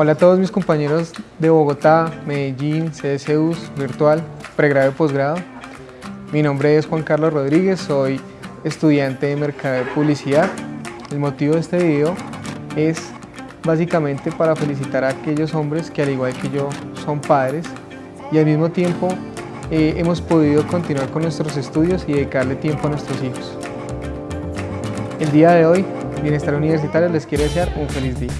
Hola a todos mis compañeros de Bogotá, Medellín, CSUs, Virtual, pregrado y posgrado. Mi nombre es Juan Carlos Rodríguez, soy estudiante de Mercado de Publicidad. El motivo de este video es básicamente para felicitar a aquellos hombres que al igual que yo son padres y al mismo tiempo eh, hemos podido continuar con nuestros estudios y dedicarle tiempo a nuestros hijos. El día de hoy, Bienestar Universitario les quiere desear un feliz día.